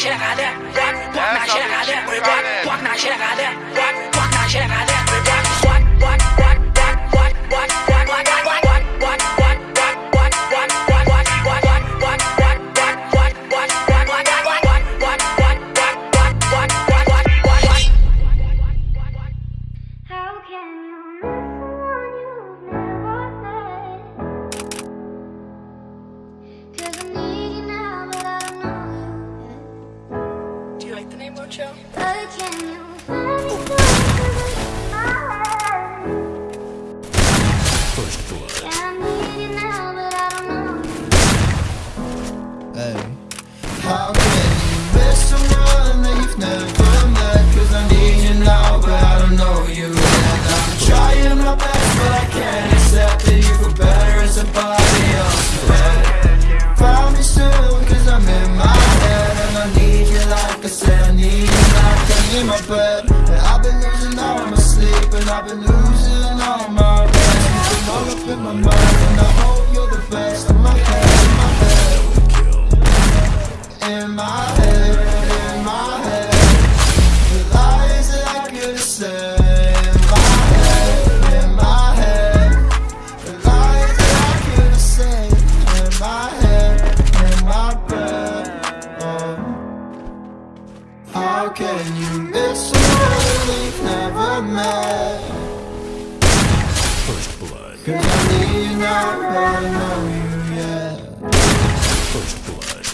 shit? Walk shit? Walk shit? Walk shit I? What? What? What? Don't know you. Hey. How can you miss someone that you've never met? Cause I need you now, but I don't know you yet. I'm trying my best, but I can't accept that you feel better as somebody else's bed. Found me soon, cause I'm in my head. And I need you like I said, I need you like I need my bed. And I've been losing all my sleep, and I've been losing all my rest. Feel all up in my mind, and I hope you're the best. In my head, in my head. In my head, How can you miss someone we've never met? First blood. Cause I need not I know you yet. First blood.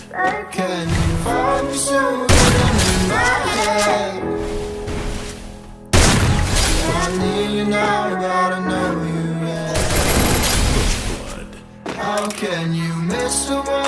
Can you find me soon in my head? I need you now, but I know you yet. First blood. How can you miss someone?